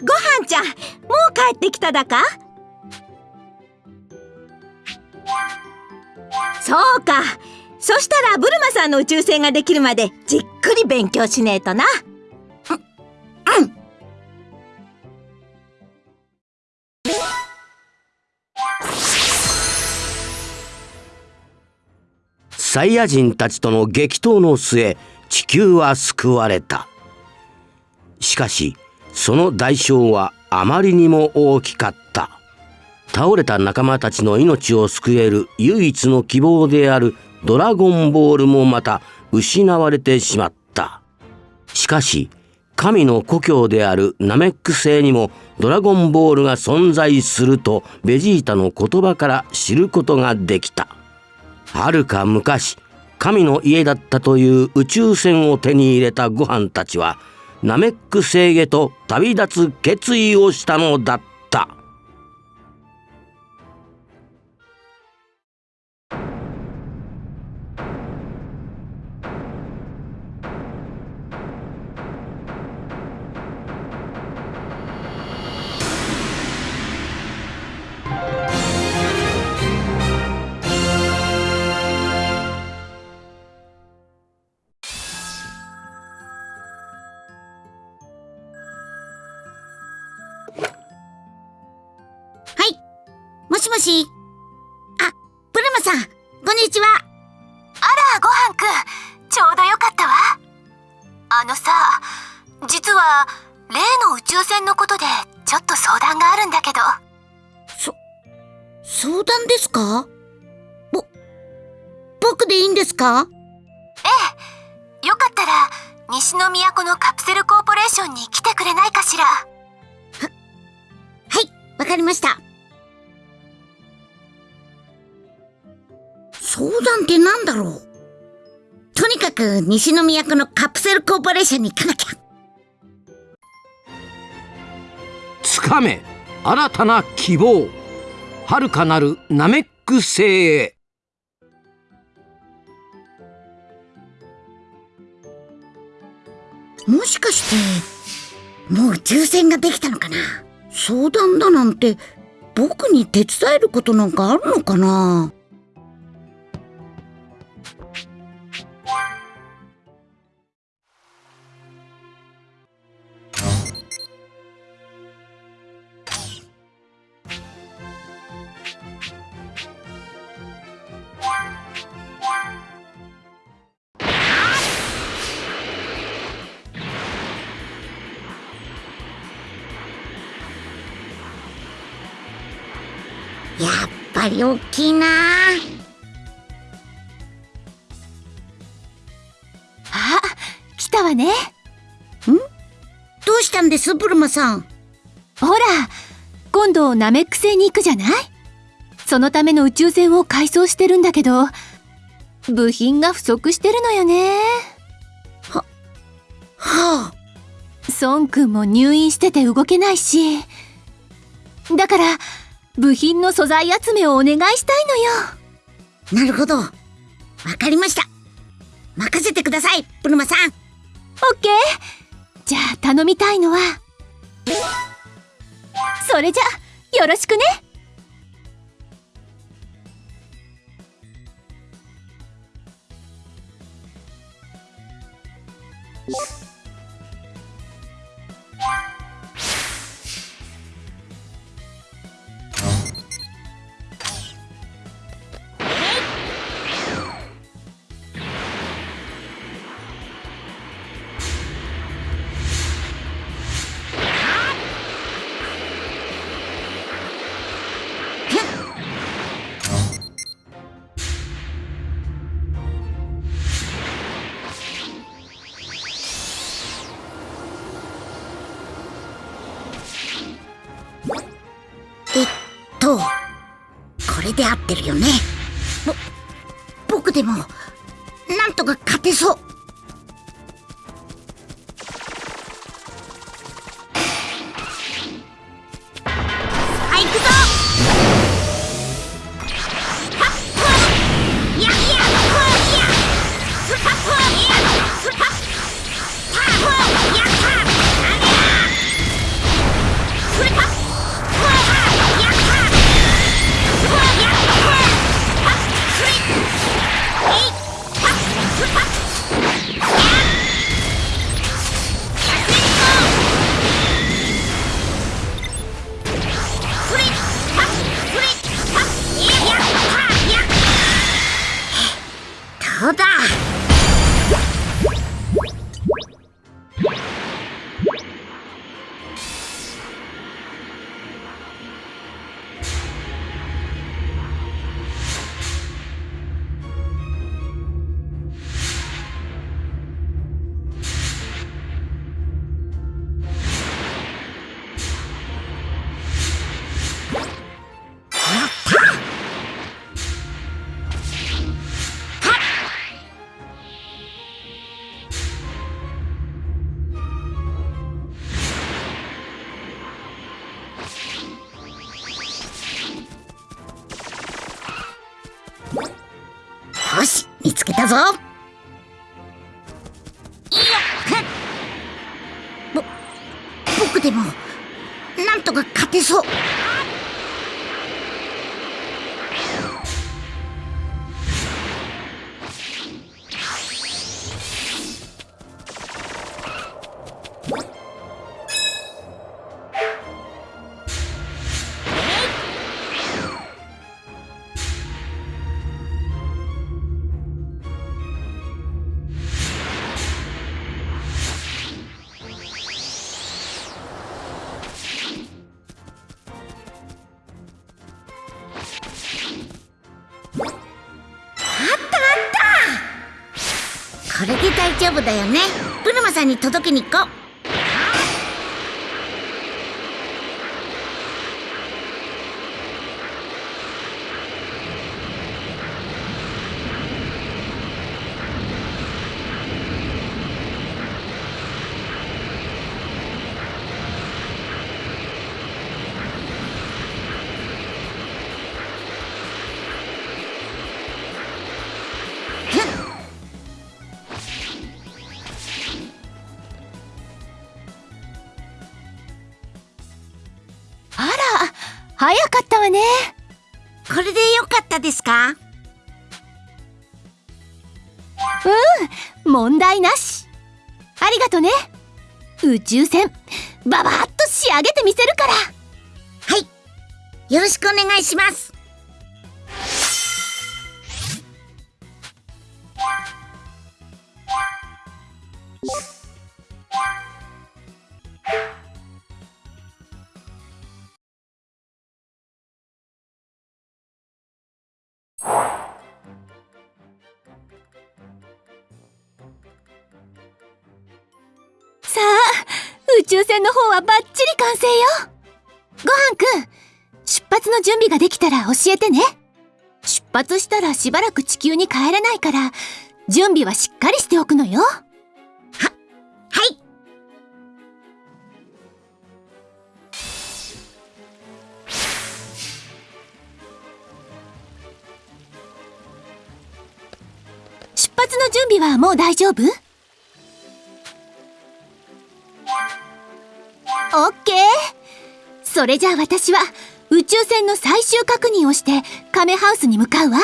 ごはんちゃんもう帰ってきただか？そうか。そしたらブルマさんの宇宙船ができるまでじっくり勉強しねえとな。うんサイヤ人たちとの激闘の末地球は救われた。しかしその代償はあまりにも大きかった。倒れた仲間たちの命を救える唯一の希望であるドラゴンボールもまた失われてしまった。しかし神の故郷であるナメック星にもドラゴンボールが存在するとベジータの言葉から知ることができた。はるか昔神の家だったという宇宙船を手に入れたご飯たちはナメック星へと旅立つ決意をしたのだった。いいんですか？ええ、よかったら、西の都のカプセルコーポレーションに来てくれないかしら？は、はい、わかりました。相談ってなんだろう？とにかく西の都のカプセルコーポレーションに行かなきゃ。つかめ新たな希望遥かなるナメック星へもしかして、もう抽選ができたのかな？相談だなんて、僕に手伝えることなんかあるのかな？やっぱり大きいなあ、来たわね。どうしたんですブルマさん？ほら、今度ナメック星に行くじゃない？そのための宇宙船を改装してるんだけど、部品が不足してるのよね。はあ孫くんも入院してて動けないし。だから、部品の素材集めをお願いしたいのよ。なるほど。わかりました。任せてくださいブルマさん。オッケー。じゃあ頼みたいのは、それじゃ、よろしくねで合ってるよね。ぼ僕でもなんとか勝てそう。たぞ。ぼ僕でもなんとか勝てそう。夫だよね。ブルマさんに届けに行こう。わね。これでよかったですか？うん問題なし。ありがとね。宇宙船ババッと仕上げてみせるから。はい。よろしくお願いします。宇宙船の方はバッチリ完成よ。ごはんくん出発の準備ができたら教えてね。出発したらしばらく地球に帰れないから準備はしっかりしておくのよ。はい。出発の準備はもう大丈夫？オッケー。それじゃあ私は宇宙船の最終確認をしてカメハウスに向かうわ。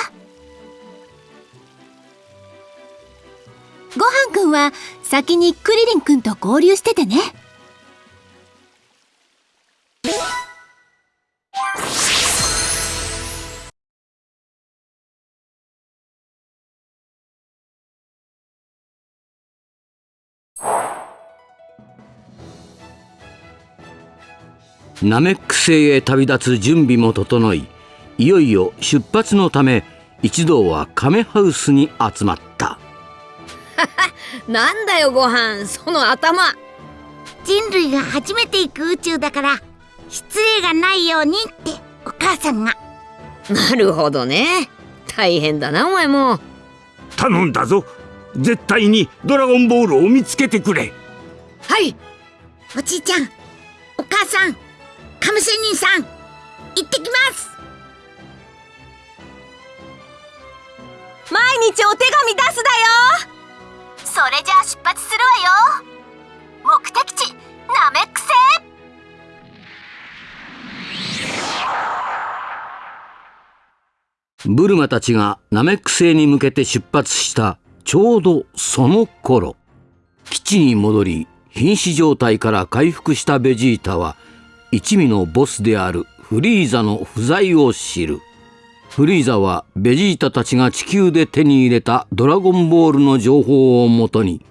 ごはんくんは先にクリリンくんと合流しててね。ナメック星へ旅立つ準備も整いいよいよ出発のため一同はカメハウスに集まった。なんだよご飯。その頭。人類が初めて行く宇宙だから失礼がないようにってお母さんが。なるほどね。大変だなお前も。頼んだぞ。絶対にドラゴンボールを見つけてくれ。はい。おじいちゃんお母さんカム仙人さん行ってきます。毎日お手紙出すだよ。それじゃあ出発するわよ。目的地ナメック星ブルマたちがナメック星に向けて出発したちょうどその頃。基地に戻り瀕死状態から回復したベジータは一味のボスであるフリーザの不在を知る。フリーザはベジータたちが地球で手に入れたドラゴンボールの情報をもとに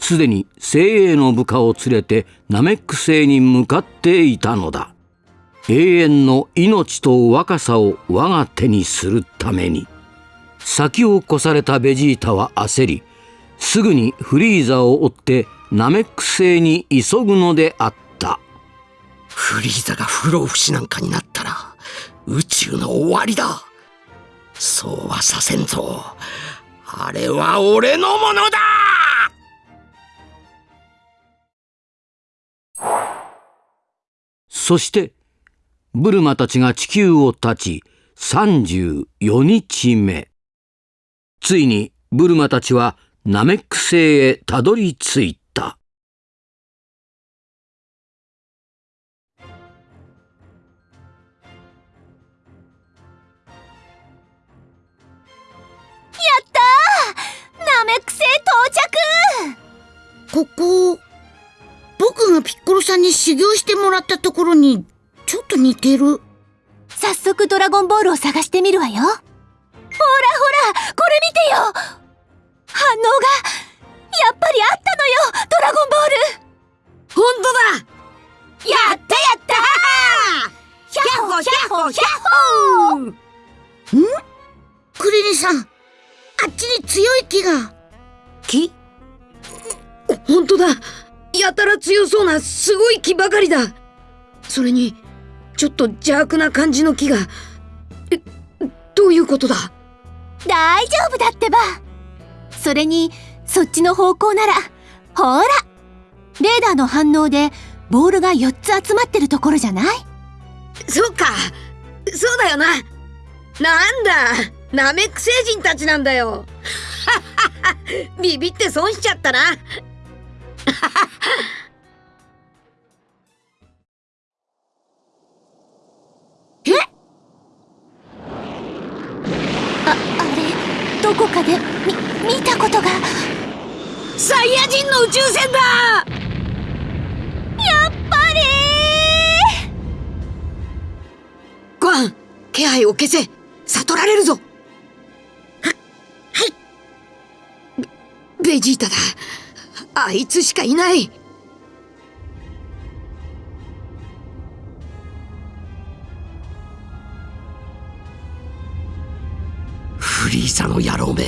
すでに精鋭の部下を連れてナメック星に向かっていたのだ。永遠の命と若さを我が手にするために。先を越されたベジータは焦りすぐにフリーザを追ってナメック星に急ぐのであった。フリーザが不老不死なんかになったら宇宙の終わりだ。そうはさせんぞ。あれは俺のものだ！そしてブルマたちが地球を立ち34日目。ついにブルマたちはナメック星へたどり着いた。着ここ僕がピッコロさんに修行してもらったところにちょっと似てる。早速ドラゴンボールを探してみるわよ。ほらほらこれ見てよ。反応がやっぱりあったのよドラゴンボール。本当だ。やったやった。ヒャッホヒャッホヒャッホクリリンさんあっちに強い木が木本当だ。やたら強そうなすごい木ばかりだ。それにちょっと邪悪な感じの木が。えどういうことだ？大丈夫だってば。それにそっちの方向ならほら。レーダーの反応でボールが4つ集まってるところじゃない？そっか。そうだよな。なんだ。ナメック星人たちなんだよ ビビって損しちゃったな。ああれ？どこかでみ見たことが。サイヤ人の宇宙船だ！やっぱり！ご飯気配を消せ。悟られるぞベベジータだ。あいつしかいない。フリーザの野郎め。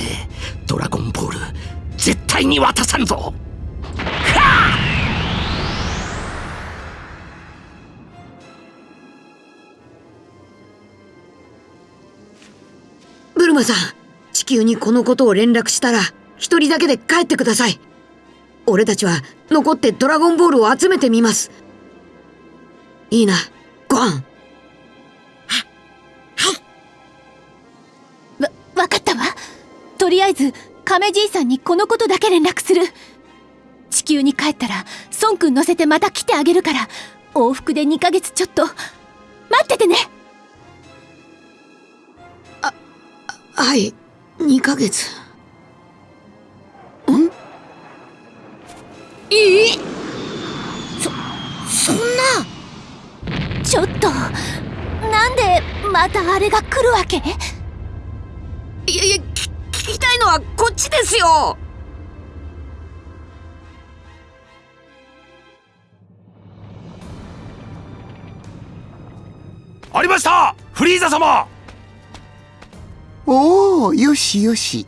ドラゴンボール。絶対に渡さんぞ。ブルマさん地球にこのことを連絡したら一人だけで帰ってください。俺たちは残ってドラゴンボールを集めてみます。いいなご飯。わわかったわ。とりあえず亀じいさんにこのことだけ連絡する。地球に帰ったら孫くん乗せてまた来てあげるから往復で2ヶ月ちょっと。待っててね。はい2ヶ月ん？いい？そんな。ちょっとなんでまたあれが来るわけ？いやいやき聞きたいのはこっちですよ。ありました！フリーザ様！おおよしよし。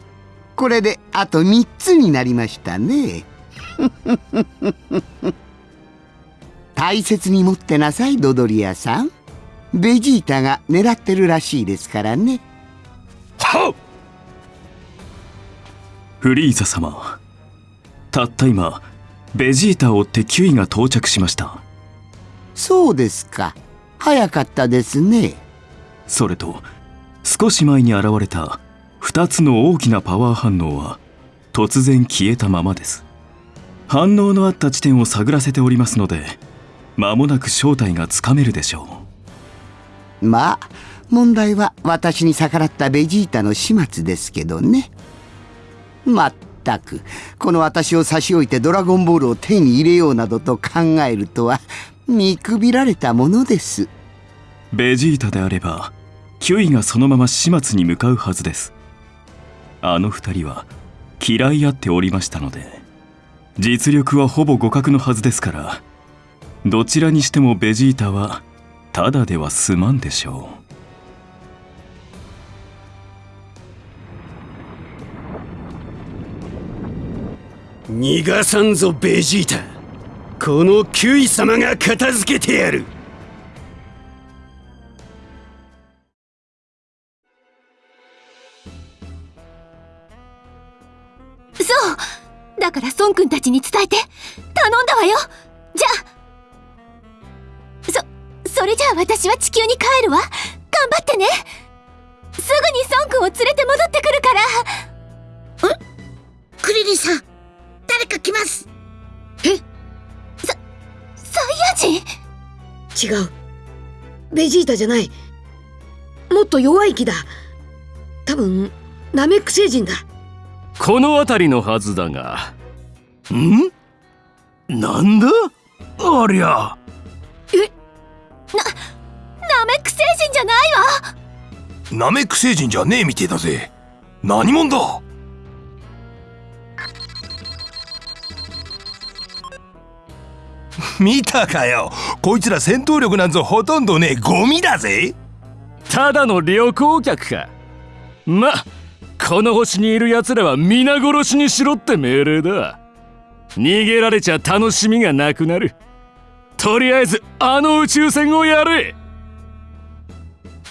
これであと3つになりましたね。大切に持ってなさいドドリアさん。ベジータが狙ってるらしいですからね。はっ！フリーザ様たった今ベジータを追ってキュイが到着しました。そうですか。早かったですね。それと少し前に現れた2つの大きなパワー反応は突然消えたままです。反応のあった地点を探らせておりますので間もなく正体がつかめるでしょまあ問題は私に逆らったベジータの始末ですけどね。まったくこの私を差し置いてドラゴンボールを手に入れようなどと考えるとは見くびられたものです。うベジータであればキュイがそのまま始末に向かうはずです。あの二人は嫌い合っておりましたので実力はほぼ互角のはずですからどちらにしてもベジータはただでは済まんでしょう。逃がさんぞベジータ。このキュイ様が片付けてやる。そう。だから孫君たちに伝えて。頼んだわよ。じゃあ。そそれじゃあ私は地球に帰るわ。頑張ってね。すぐに孫君を連れて戻ってくるから。クリリンさん。誰か来ます。サイヤ人違う。ベジータじゃない。もっと弱い木だ。多分ナメック星人だこの辺りのはずだが。ん？なんだ？ありゃ。ナメック星人じゃないわ。ナメック星人じゃねえみてえだぜ。何者だ？見たかよ。こいつら戦闘力なんぞほとんどねえゴミだぜ。ただの旅行客か。まこの星にいる奴らは皆殺しにしろって命令だ。逃げられちゃ楽しみがなくなる。とりあえずあの宇宙船をやれ。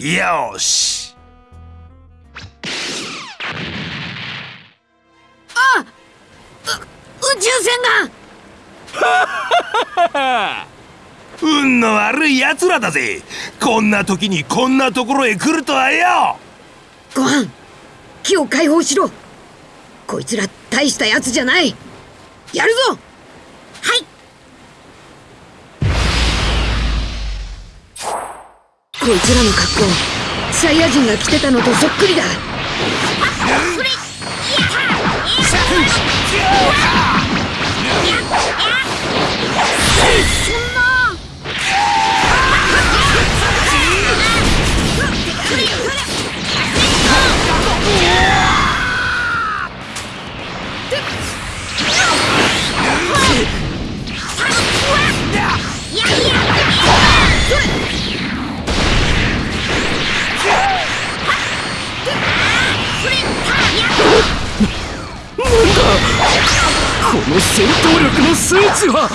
よし。あ宇宙船が。運の悪い奴らだぜ。こんな時にこんなところへ来るとはよ。ご飯木を解放しろ。こいつら大したやつじゃない。やるぞ。はい。こいつらの格好サイヤ人が着てたのとそっくりだ。それそんこの戦闘力の数値は。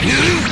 ヘ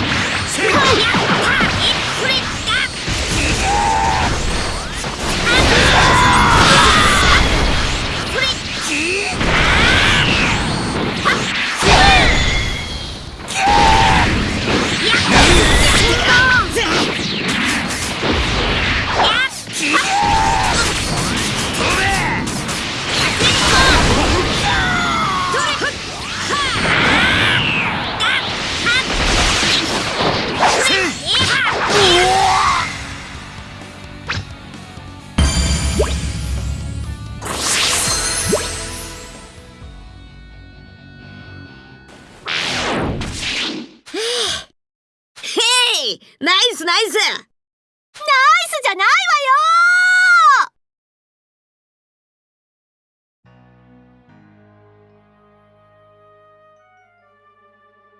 イナイスナイス。ナイスじゃないわよ。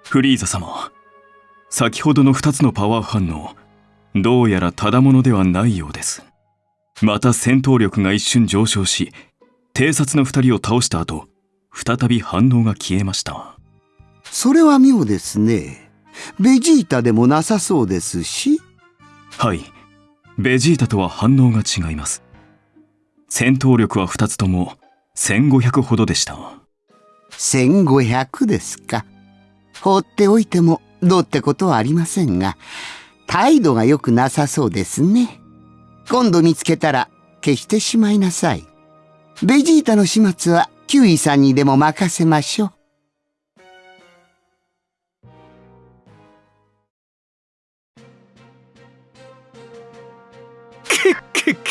フリーザ様先ほどの2つのパワー反応どうやらただものではないようです。また戦闘力が一瞬上昇し偵察の2人を倒した後再び反応が消えました。それは妙ですねベジータでもなさそうですし。はい。ベジータとは反応が違います。戦闘力は2つとも1500ほどでした。1500ですか。放っておいてもどうってことはありませんが態度が良くなさそうですね。今度見つけたら消してしまいなさい。ベジータの始末はキュウイさんにでも任せましょう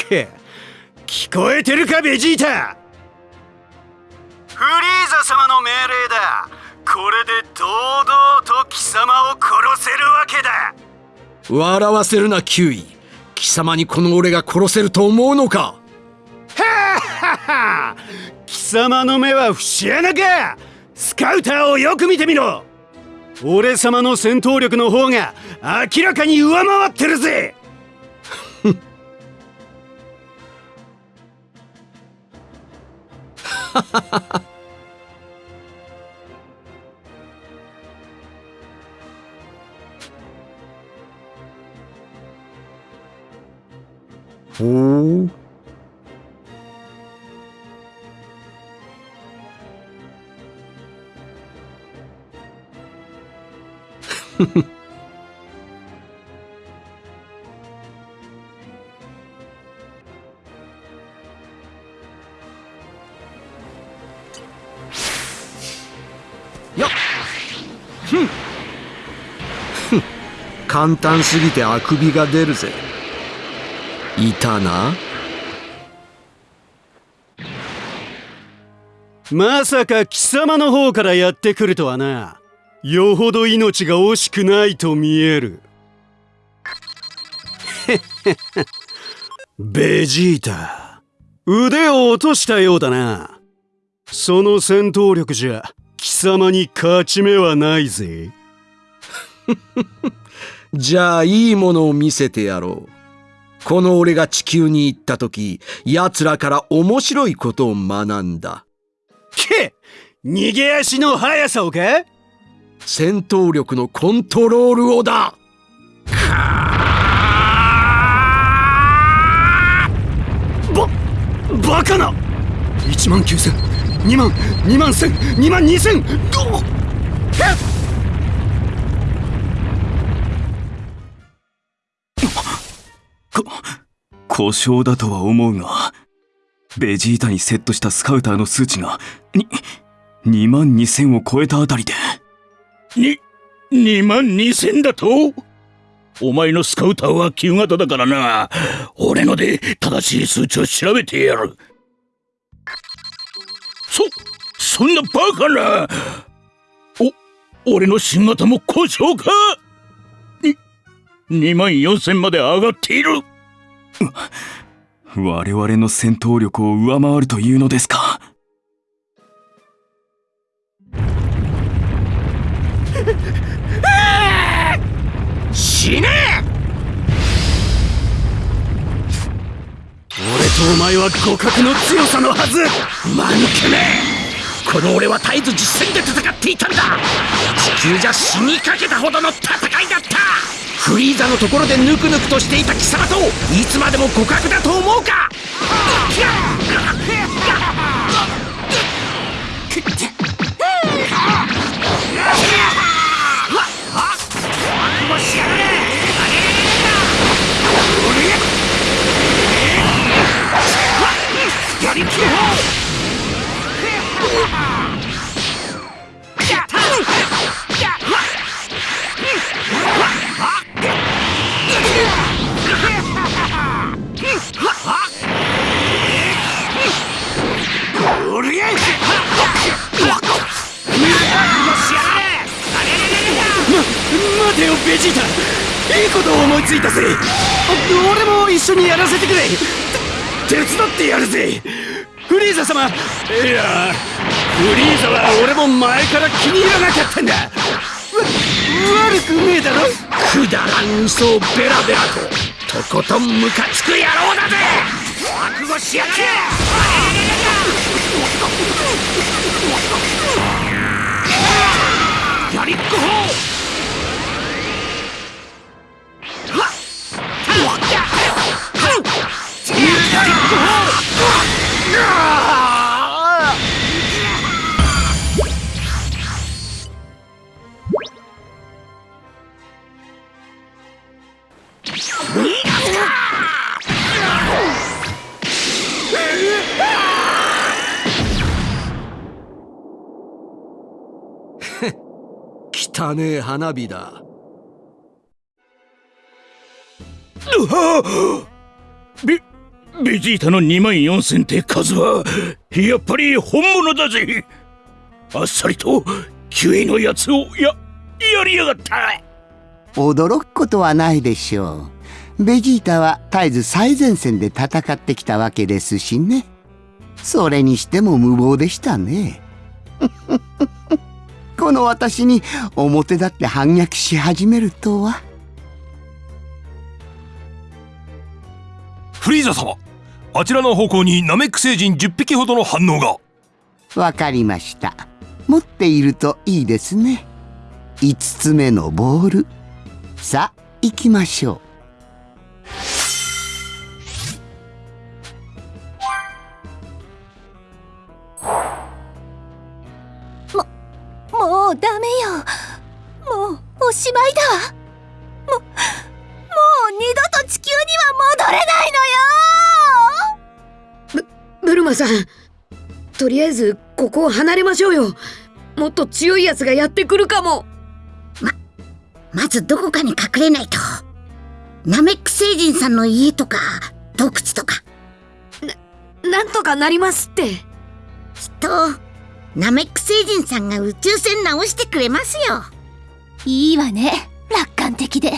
け。聞こえてるかベジータ？フリーザ様の命令だ。これで堂々と貴様を殺せるわけだ。笑わせるなキュウイ。貴様にこの俺が殺せると思うのか？ははは貴様の目は節穴か！スカウターをよく見てみろ！俺様の戦闘力の方が明らかに上回ってるぜ！ほ 簡単すぎてあくびが出るぜ。いたな。まさか貴様の方からやってくるとはな。よほど命が惜しくないと見える。ベジータ。腕を落としたようだな。その戦闘力じゃ貴様に勝ち目はないぜ。じゃあいいものを見せてやろう。この俺が地球に行った時奴らから面白いことを学んだ。け逃げ足の速さをか？戦闘力のコントロールをだ。ばバカな。1万9000 2万2万1000 2万2000どっ故障だとは思うがベジータにセットしたスカウターの数値がに2万2000を超えたあたりで。に2万2000だと？お前のスカウターは旧型だからな。俺ので正しい数値を調べてやる。そそんなバカな。お俺の新型も故障か？2万4000まで上がっている。我々の戦闘力を上回るというのですか？死ね！俺とお前は互角の強さのはず。間抜けめ！この俺は絶えず実戦で戦っていたんだ。地球じゃ死にかけたほどの戦いだったフリーザのところでぬくぬくとしていた貴様といつまでも互角だと思うか。やりきろま待てよベジータいいことを思いついたぜ。俺も一緒にやらせてくれ。手伝ってやるぜ。フリーザ様。いやフリーザは俺も前から気に入らなかったんだ。わ悪くねえだろ。くだらん嘘をベラベラととことんムカつく野郎だぜ。覚悟しやがれ。やりっこ汚ねえ花火だ。ベベジータの2万4000って数はやっぱり本物だぜ。あっさりとキュエのやつをややりやがった。驚くことはないでしょう。ベジータは絶えず最前線で戦ってきたわけですしね。それにしても無謀でしたね。この私に表立って反逆し始めるとは。フリーザ様あちらの方向にナメック星人10匹ほどの反応が。わかりました。持っているといいですね。5つ目のボール。さあ行きましょう。もうダメよ。もうおしまいだ。ももう二度と地球には戻れないさん。とりあえずここを離れましょうよ。もっと強いやつがやってくるかも。まずどこかに隠れないと。ナメック星人さんの家とか洞窟とか。なんとかなりますって。きっとナメック星人さんが宇宙船直してくれますよ。いいわね。楽観的で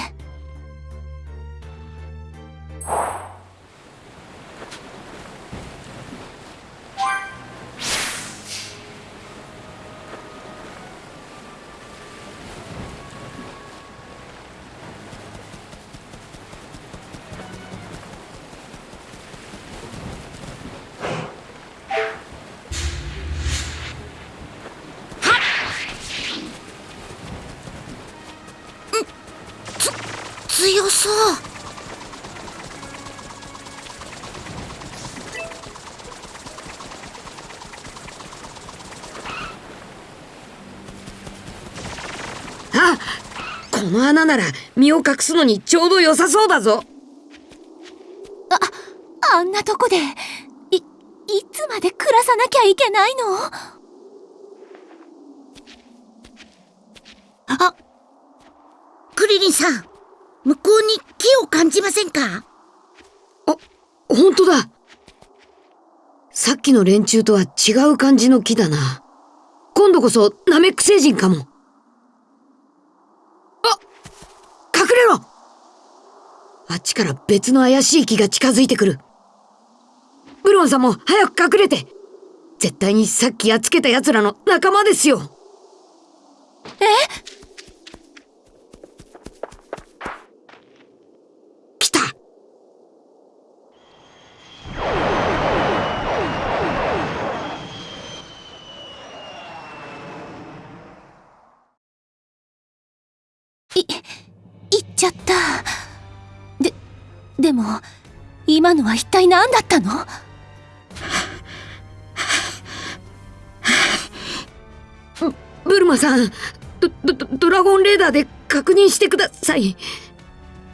強そう。あこの穴なら身を隠すのにちょうど良さそうだぞ。あんなとこでいいつまで暮らさなきゃいけないの？あクリリンさん向こうに木を感じませんか？本当だ。さっきの連中とは違う感じの木だな。今度こそナメック星人かも。あ隠れろ。あっちから別の怪しい木が近づいてくる。ブロンさんも早く隠れて。絶対にさっきやっつけた奴らの仲間ですよ。え？今のは一体何だったの？ブルマさんドドドラゴンレーダーで確認してください。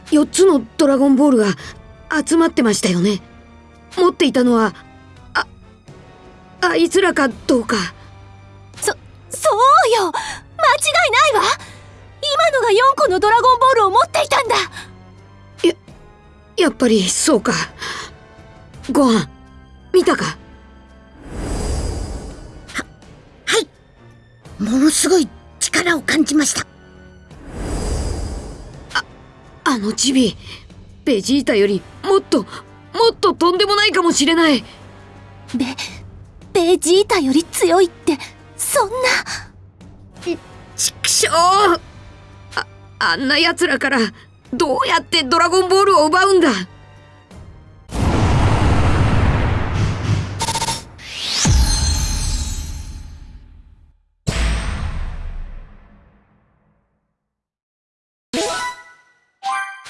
4つのドラゴンボールが集まってましたよね。持っていたのはああいつらかどうか。そそうよ。間違いないわ。今のが4個のドラゴンボールを持っていたんだ。ややっぱりそうかご飯。見たか？ものすごい力を感じました。あのチビベジータよりもっともっととんでもないかもしれない。ベベジータより強いってそんな。畜生。ああんな奴らからどうやってドラゴンボールを奪うんだ？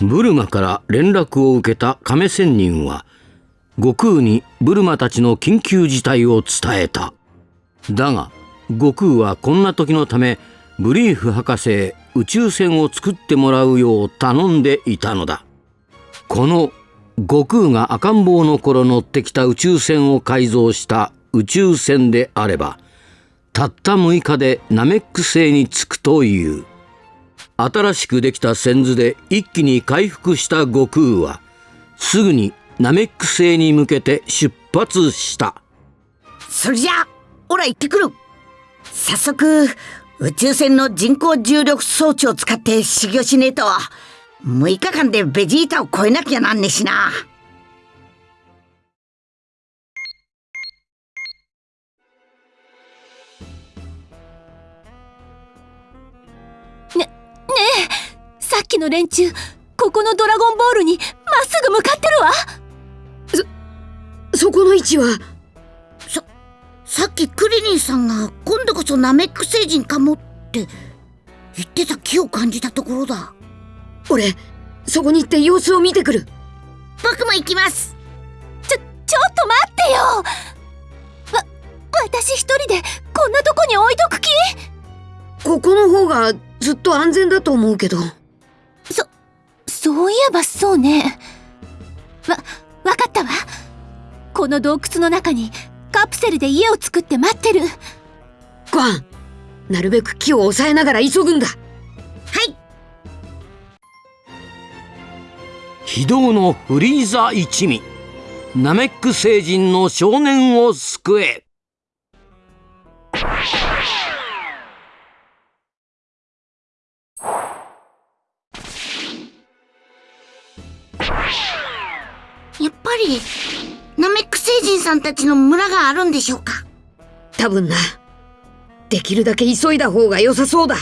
ブルマから連絡を受けた亀仙人は悟空にブルマたちの緊急事態を伝えた。だが悟空はこんな時のためブリーフ博士へ宇宙船を作ってもらうよう頼んでいたのだ。この悟空が赤ん坊の頃乗ってきた宇宙船を改造した宇宙船であればたった6日でナメック星に着くという。新しくできた線図で一気に回復した悟空はすぐにナメック星に向けて出発した。それじゃあオラ行ってくる。早速宇宙船の人工重力装置を使って修行しねえと6日間でベジータを超えなきゃなんねえしな。えさっきの連中ここのドラゴンボールにまっすぐ向かってるわ。そこの位置は？ささっきクリリンさんが今度こそナメック星人かもって言ってた気を感じたところだ。俺そこに行って様子を見てくる。僕も行きます。ちょちょっと待ってよ。わ私一人でこんなとこに置いとく気？ここの方がずっと安全だと思うけど。そそういえばそうね。わわかったわ。この洞窟の中にカプセルで家を作って待ってる。ごはんなるべく木を抑えながら急ぐんだ。はい。非道のフリーザ一味。ナメック星人の少年を救えさんたちの村があるんでしょうか？多分な。できるだけ急いだ方が良さそうだ。